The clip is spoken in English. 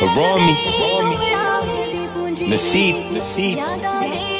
Harami, Nasib, Nasib.